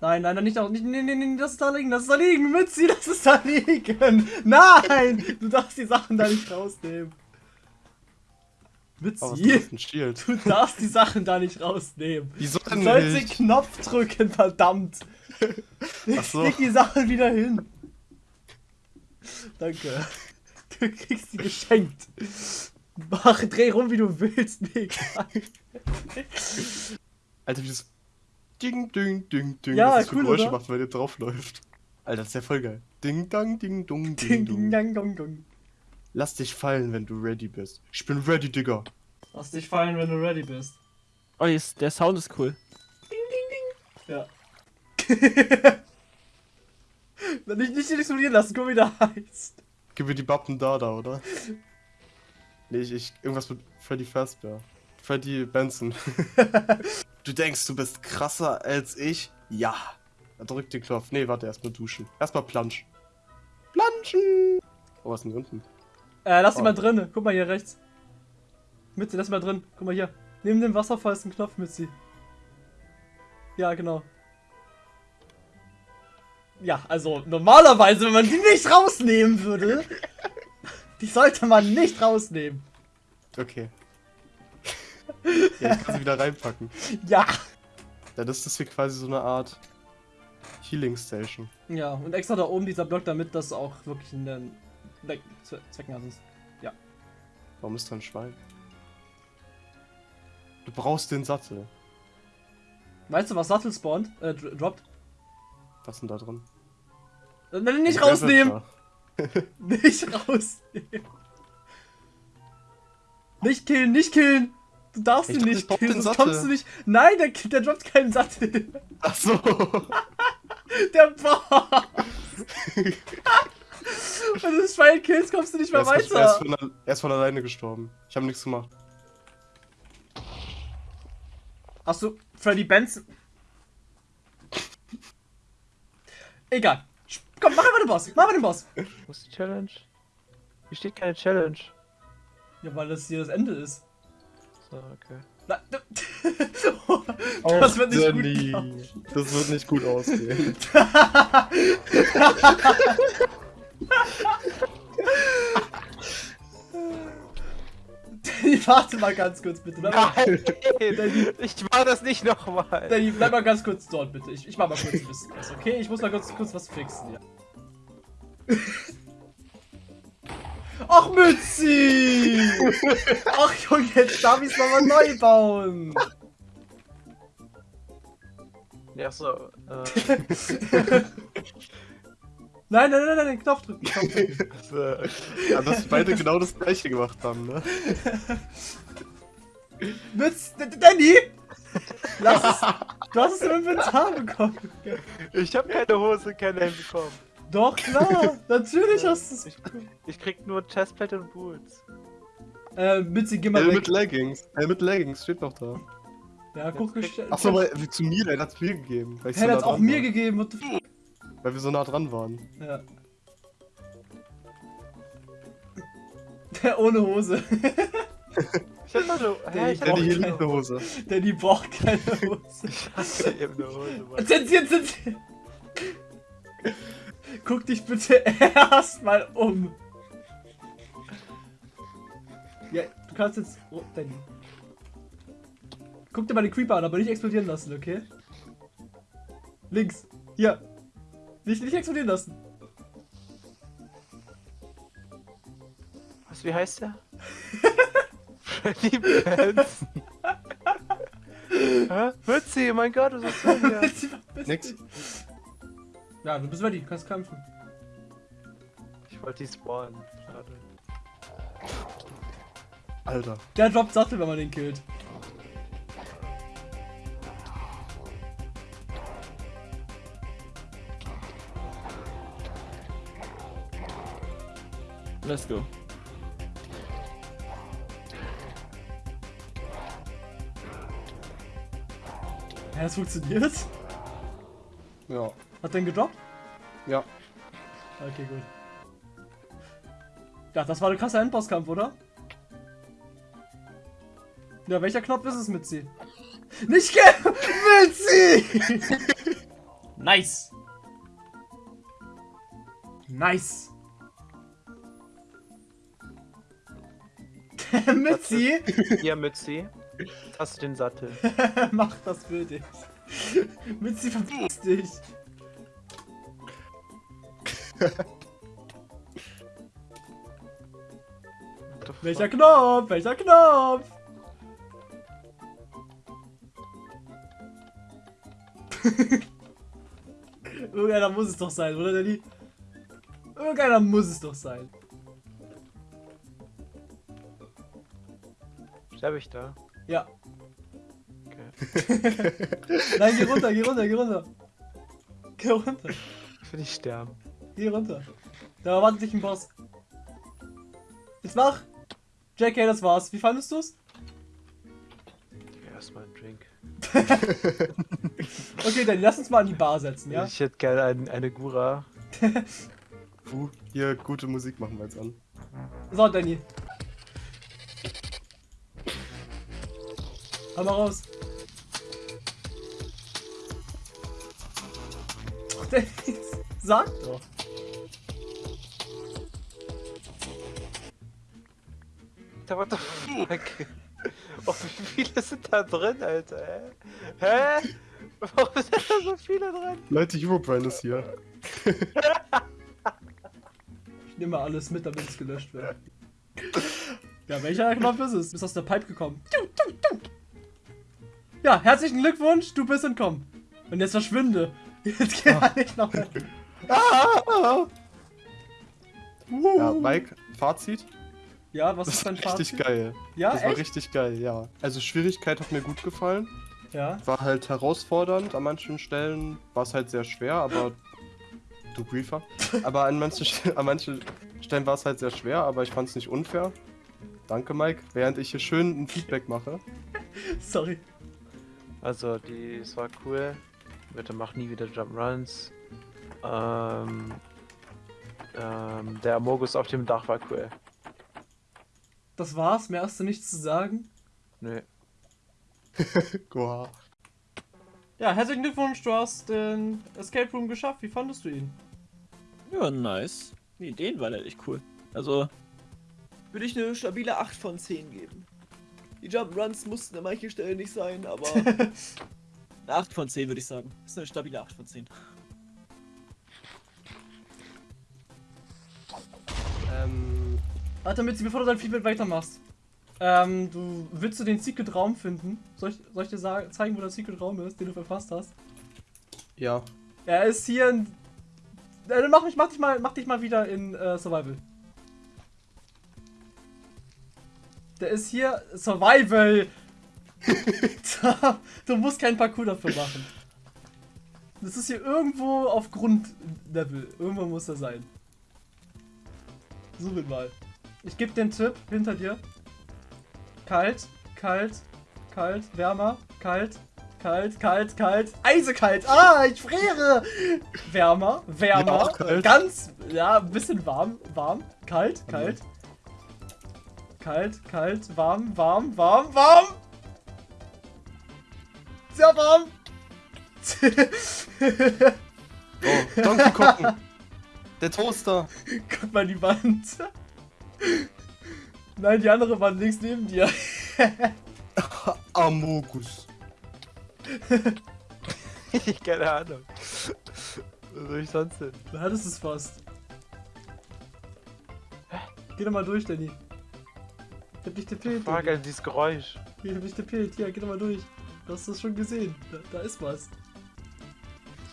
Speaker 1: Nein, nein, nein, nicht auch. Nicht, nee, nee, nee, das ist da liegen, das ist da liegen. Mitzi, das ist da liegen. [laughs] Nein! Du darfst die Sachen da nicht rausnehmen. Mitzi, du darfst die Sachen da nicht rausnehmen.
Speaker 2: Wieso
Speaker 1: Du
Speaker 2: denn
Speaker 1: sollst den
Speaker 2: nicht?
Speaker 1: Knopf drücken, verdammt.
Speaker 2: Ach so.
Speaker 1: Leg die Sachen wieder hin. Danke. Du kriegst sie geschenkt. Mach, dreh rum, wie du willst, mir.
Speaker 2: Alter, wie das. Ding, ding, ding, ding.
Speaker 1: Ja,
Speaker 2: was das für
Speaker 1: cool,
Speaker 2: Geräusche
Speaker 1: oder?
Speaker 2: macht, wenn ihr draufläuft. Alter, das ist ja voll geil. Ding, dang, ding, dong, ding,
Speaker 1: Ding, ding, dang, dong, dong.
Speaker 2: Lass dich fallen, wenn du ready bist. Ich bin ready, Digga.
Speaker 1: Lass dich fallen, wenn du ready bist.
Speaker 4: Oh, ist, der Sound ist cool.
Speaker 1: Ja. [laughs] Wenn ich nicht explodieren lassen, guck wie der heißt.
Speaker 2: Gib mir die Bappen da, da, oder? Nee, ich, ich irgendwas mit Freddy Fazbear. Freddy Benson. [laughs] du denkst, du bist krasser als ich? Ja. Er drückt den Knopf. Nee, warte, erstmal duschen. Erstmal plansch. Planschen! Oh, was ist denn hier unten?
Speaker 1: Äh, lass ihn
Speaker 2: Oh.
Speaker 1: mal drin. Guck mal hier rechts. Mitte, lass mal drin. Guck mal hier. Neben dem Wasserfall ist ein Knopf mit sie. Ja, genau. Ja, also normalerweise, wenn man die nicht rausnehmen würde, [laughs] die sollte man nicht rausnehmen.
Speaker 2: Okay. Ja, ich kann sie wieder reinpacken. [laughs]
Speaker 1: Ja.
Speaker 2: Ja, das ist hier quasi so eine Art Healing Station.
Speaker 1: Ja, und extra da oben dieser Block, damit das auch wirklich in den Zweck- Zwecken hat. ist.
Speaker 2: Warum ist da ein Schwein? Du brauchst den Sattel.
Speaker 1: Weißt du, was Sattel spawnt? Äh, dr- droppt?
Speaker 2: Was ist denn da drin?
Speaker 1: Äh, Nein, nicht
Speaker 2: Ein
Speaker 1: rausnehmen! [laughs] Nicht rausnehmen! Nicht killen, nicht killen! Du darfst
Speaker 2: Ich
Speaker 1: ihn nicht killen, sonst
Speaker 2: Sattel.
Speaker 1: kommst du nicht. Nein, der, der droppt keinen Sattel.
Speaker 2: Ach so. [laughs]
Speaker 1: Der Boss! Du Schwein killst, kommst du nicht mehr
Speaker 2: er, ist, er, ist
Speaker 1: weiter.
Speaker 2: von, er ist von alleine gestorben. Ich habe nichts gemacht.
Speaker 1: Achso, Freddy Benson. Egal. Komm, mach einfach den Boss. Mach einfach den Boss.
Speaker 3: Wo ist die Challenge? Hier steht keine Challenge.
Speaker 1: Ja, weil das hier das Ende ist.
Speaker 3: So, okay.
Speaker 1: Na, [laughs] das wird nicht gut. laufen.
Speaker 2: Das wird nicht gut ausgehen. [laughs] [laughs]
Speaker 1: Danny, warte mal ganz kurz, bitte. Bleib
Speaker 3: Nein, ich mach das nicht nochmal.
Speaker 1: Danny, bleib mal ganz kurz dort, bitte. Ich, ich mach mal kurz ein bisschen was, okay? Ich muss mal kurz, kurz was fixen, ja. Ach, Mützi! Ach, Junge, jetzt darf ich's nochmal neu bauen.
Speaker 3: Ja, so. Äh, [laughs]
Speaker 1: Nein, nein, nein, nein, den Knopf drücken. Knopf drücken. [laughs]
Speaker 2: Ja, dass beide genau das gleiche gemacht haben, ne? [laughs]
Speaker 1: D- Danny! Lass es. Du hast es im Inventar bekommen.
Speaker 3: ich hab keine Hose, kein Helm bekommen.
Speaker 1: Doch, klar. Natürlich hast du es.
Speaker 3: Ich, ich krieg nur Chestplate und Boots.
Speaker 1: Äh, Mützi, geh mal
Speaker 2: Hell
Speaker 1: weg.
Speaker 2: mit Leggings. Hell mit Leggings steht doch da.
Speaker 1: Ja, guck,
Speaker 3: Jetzt
Speaker 1: gestell-
Speaker 2: Achso, weil wie zu mir, der hat's mir gegeben. So nah
Speaker 1: hat's auch mir gegeben. What the f
Speaker 2: weil wir so nah dran waren.
Speaker 1: Ja. Der ohne Hose.
Speaker 3: Ich hab also. Hä, ich hab
Speaker 2: Der
Speaker 3: auch
Speaker 2: die hier
Speaker 3: keine
Speaker 2: Hose.
Speaker 1: Der die braucht keine [laughs] Hose.
Speaker 3: Ich hatte eben eine Hose. Mann.
Speaker 1: Zensieren, zensieren. Guck dich bitte [laughs] erstmal um. Ja, du kannst jetzt. Oh, Danny. Guck dir mal den Creeper an, aber nicht explodieren lassen, okay? Links. Hier. Nicht, nicht explodieren lassen.
Speaker 3: Was, wie heißt der? Freddy Benson. Hä? Mützi, mein Gott, was ist denn hier? [laughs]
Speaker 2: Nix.
Speaker 1: Ja, du bist ready, du kannst kämpfen.
Speaker 3: Ich wollte die spawnen. Schade.
Speaker 2: Alter.
Speaker 1: Der droppt Sattel, wenn man den killt.
Speaker 4: Let's go.
Speaker 1: Ja, das funktioniert.
Speaker 2: Ja.
Speaker 1: Hat den gedroppt?
Speaker 2: Ja.
Speaker 1: Okay, gut. Ja, das war ein krasser Endbosskampf, oder? Ja, welcher Knopf ist es, Mitzi? Nicht ge... [laughs] Mitzi! nice! Nice! Mitzi,
Speaker 3: Hier, Mützi. Hast du den Sattel? [laughs]
Speaker 1: mach das für dich. Mitzi, verpiss dich. Welcher Knopf? Welcher Knopf? [laughs] Irgendeiner muss es doch sein, oder Danny? Irgendeiner muss es doch sein.
Speaker 3: Sterbe ich da?
Speaker 1: Ja.
Speaker 3: Okay. [laughs]
Speaker 1: Nein, geh runter, geh runter, geh runter. Geh runter,
Speaker 3: Ich will nicht sterben.
Speaker 1: geh runter. Da erwartet dich ein Boss. Jetzt mach! JK, das war's. Wie fandest du's?
Speaker 3: Erstmal einen Drink. [laughs]
Speaker 1: Okay, dann lass uns mal an die Bar setzen, ja?
Speaker 3: Ich hätte gerne ein, eine Gura. [laughs]
Speaker 2: Puh, hier gute Musik machen wir jetzt an.
Speaker 1: So, Danny. Hau mal raus. Ach, der- [laughs] Sag doch.
Speaker 3: Da what the fuck? Oh, wie viele sind da drin, Alter? Hä? Hä? Warum sind da so viele drin?
Speaker 2: Leute, Herobrine ist hier.
Speaker 1: Ich nehme alles mit, damit es gelöscht wird. Ja, welcher Knopf ist es? Du bist aus der Pipe gekommen. Ja, herzlichen Glückwunsch, du bist entkommen. Und jetzt verschwinde. [laughs] Jetzt geh nicht noch mehr. [laughs]
Speaker 2: Ah!
Speaker 1: Uh.
Speaker 2: Ja, Mike, Fazit.
Speaker 1: Ja, was
Speaker 2: Das
Speaker 1: ist
Speaker 2: war
Speaker 1: dein
Speaker 2: richtig
Speaker 1: Fazit?
Speaker 2: geil.
Speaker 1: Ja,
Speaker 2: Das war
Speaker 1: echt?
Speaker 2: richtig geil, ja. Also Schwierigkeit hat mir gut gefallen.
Speaker 1: Ja.
Speaker 2: War halt herausfordernd. An manchen Stellen war es halt sehr schwer, aber. Du Griefer. [laughs] Aber an manchen, an manchen Stellen war es halt sehr schwer, aber ich fand es nicht unfair. Danke, Mike. Während ich hier schön ein Feedback mache.
Speaker 1: Sorry.
Speaker 3: Also, die, es war cool. Bitte mach nie wieder Jumpruns. Ähm, ähm, der Amogus auf dem Dach war cool.
Speaker 1: Das war's, mehr hast du nichts zu sagen.
Speaker 3: Nö. [laughs]
Speaker 2: Goa.
Speaker 1: Ja, herzlichen Glückwunsch, du hast den Escape Room geschafft. Wie fandest du ihn?
Speaker 4: Ja, nice. Die Ideen waren halt echt cool. Also,
Speaker 5: Würde ich eine stabile 8 von 10 geben. Die Jump-Runs mussten an manchen Stellen nicht sein, aber [laughs]
Speaker 4: eine 8 von 10 würde ich sagen. Ist eine stabile 8 von 10.
Speaker 2: Ähm,
Speaker 1: Warte, Mitzi, bevor du dein Feedback weitermachst. Ähm, du willst du den Secret Raum finden? Soll ich, soll ich dir sagen, zeigen, wo der Secret Raum ist, den du verpasst hast?
Speaker 2: ja.
Speaker 1: Er ist hier in. Äh, dann mach, mich, mach, dich mal, mach dich mal wieder in äh, Survival. Der ist hier. Survival! [laughs] Du musst keinen Parcours dafür machen. Das ist hier irgendwo auf Grundlevel. Irgendwo muss er sein. Such ihn mal. Ich gebe den Tipp hinter dir. Kalt, kalt, kalt, wärmer, kalt, kalt, kalt, kalt, eisekalt. Ah, ich friere. Wärmer, wärmer,
Speaker 2: Ja,
Speaker 1: ganz, ja, ein bisschen warm, warm, kalt, kalt. Kalt, kalt, warm, warm, warm, warm. Sehr warm. [laughs]
Speaker 2: Oh, Donkey gucken. Der Toaster. [laughs]
Speaker 1: Guck mal die Wand. Nein, die andere Wand links neben dir. [laughs]
Speaker 2: Amogus.
Speaker 3: Keine Ahnung. Was soll ich sonst hin?
Speaker 1: Du hattest es fast. Geh doch mal durch, Danny. Ich hab dich.
Speaker 3: Fuck,
Speaker 1: Danny.
Speaker 3: Alter, dieses Geräusch.
Speaker 1: Ich hab dich tippelt. Hier, geh doch mal durch. Du hast das schon gesehen. Da, da ist was.
Speaker 3: Ist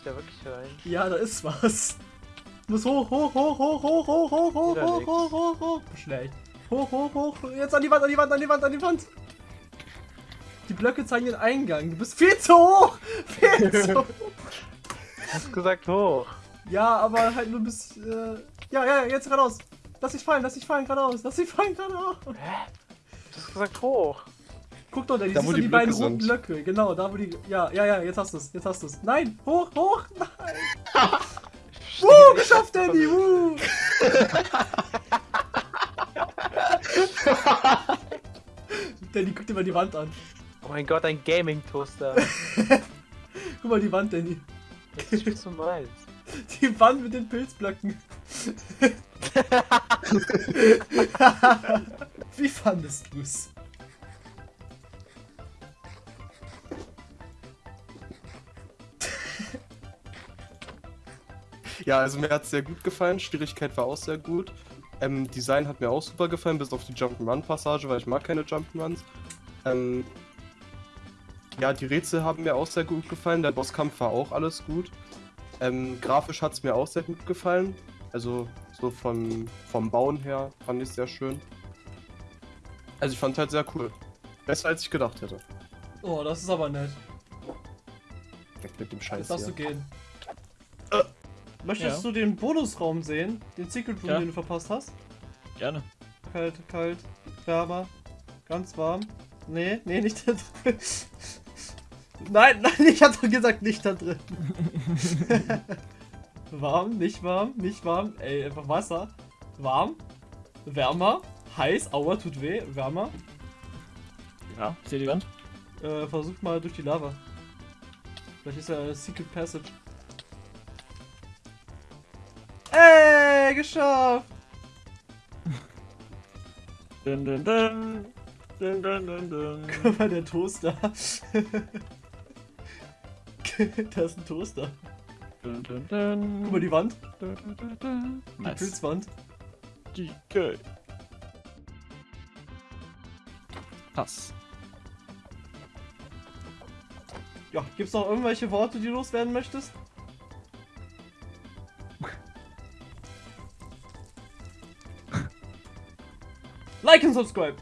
Speaker 3: da wirklich rein?
Speaker 1: Ja, da ist was. Muss hoch, hoch, hoch, hoch, hoch, hoch, hoch, hoch, hoch,
Speaker 3: nix.
Speaker 1: hoch, hoch, hoch. Schlecht. Hoch, hoch, hoch. Jetzt an die Wand, an die Wand, an die Wand, an die Wand. Die Blöcke zeigen den Eingang. Du bist viel zu hoch. [laughs] Viel zu [laughs] hoch.
Speaker 3: Hast gesagt hoch.
Speaker 1: Ja, aber halt nur bis. Äh, ja, ja, jetzt geradeaus. Lass dich fallen, lass dich fallen geradeaus. Lass dich fallen geradeaus.
Speaker 3: Du hast gesagt hoch.
Speaker 1: Guck doch, da,
Speaker 2: Da,
Speaker 1: siehst
Speaker 2: die
Speaker 1: die beiden
Speaker 2: Blöcke
Speaker 1: roten. Blöcke. Genau, da wo die. Ja, ja, ja, jetzt hast du es. Jetzt hast du es. Nein, hoch, hoch. Nein. [laughs] Woo, geschafft, Danny. Woo. [laughs] Danny, guck dir mal die Wand an.
Speaker 3: Oh mein Gott, ein Gaming-Toaster. [laughs]
Speaker 1: Guck mal die Wand, Danny.
Speaker 3: Ist das, was du meinst?
Speaker 1: Die Wand mit den Pilzblöcken. Wie fandest du's?
Speaker 2: Ja, also mir hat es sehr gut gefallen. Schwierigkeit war auch sehr gut. Ähm, Design hat mir auch super gefallen, bis auf die Jump'n'Run-Passage, weil ich mag keine Jump'n'Runs. Ähm, ja, die Rätsel haben mir auch sehr gut gefallen. Der Bosskampf war auch alles gut. Ähm, grafisch hat es mir auch sehr gut gefallen. Also so vom, vom Bauen her fand ich es sehr schön. Also ich fand halt sehr cool. Besser als ich gedacht hätte.
Speaker 1: Oh, das ist aber nett.
Speaker 2: Weg mit dem Scheiß
Speaker 1: Jetzt darfst du
Speaker 2: hier.
Speaker 1: gehen. Möchtest
Speaker 4: Ja.
Speaker 1: du den Bonusraum sehen? Den Secret Room,
Speaker 4: Ja.
Speaker 1: den du verpasst hast?
Speaker 4: Gerne.
Speaker 1: Kalt, kalt, wärmer, ganz warm. Nee, nee, nicht da drin. [laughs] Nein, nein, ich hab doch gesagt, nicht da drin. [laughs] [laughs] warm, nicht warm, nicht warm. Ey, einfach Wasser. Warm, wärmer, heiß, aua, tut weh, wärmer.
Speaker 4: Ja, seht ihr Wand?
Speaker 1: Äh, versucht mal durch die Lava. Vielleicht ist ja eine Secret Passage. Ey, geschafft! [laughs]
Speaker 4: Dun, dun, dun. Dun, dun, dun, dun. [laughs]
Speaker 1: Guck mal, der Toaster. [laughs] da ist ein Toaster.
Speaker 4: Dun, dun, dun.
Speaker 1: Guck mal, die Wand.
Speaker 4: Dun, dun, dun, dun.
Speaker 1: Die
Speaker 4: Nice.
Speaker 1: Pilzwand.
Speaker 4: Die geil. Pass.
Speaker 1: Ja, gibt's noch irgendwelche Worte, die du loswerden möchtest? [laughs] like und subscribe!